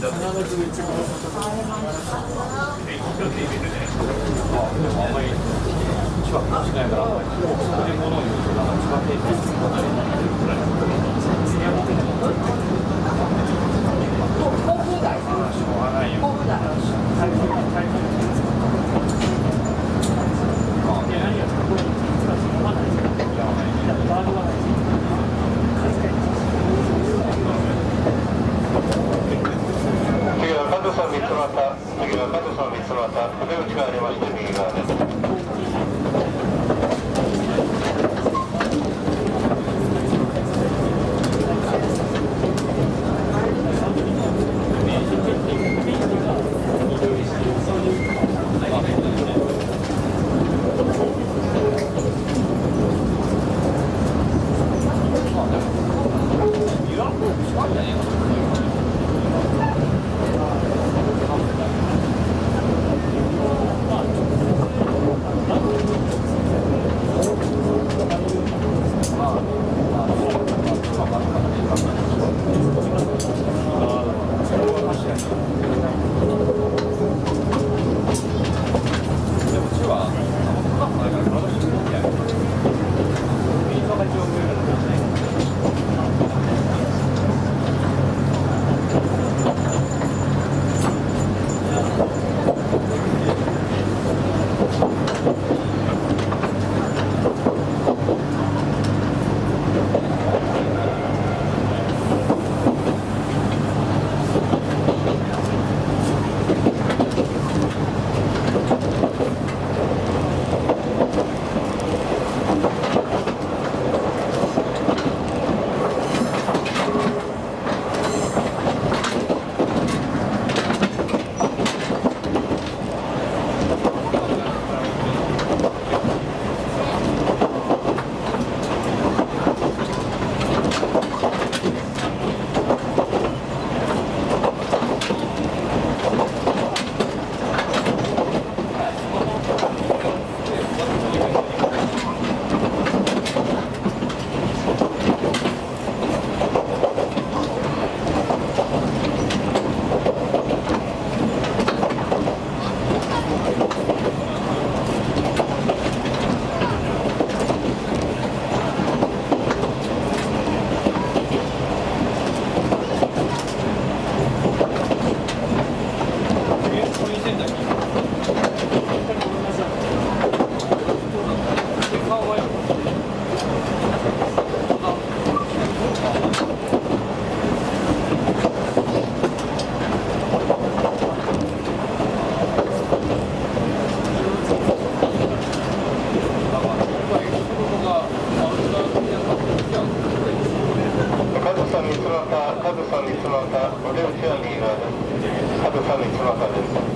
次は加藤さん三つ股次は加藤さん三つ股腕打ちがありまして右側です。カズさんにつ股加藤さんにつ股腕打ちは右側です。加藤さんにつ股です。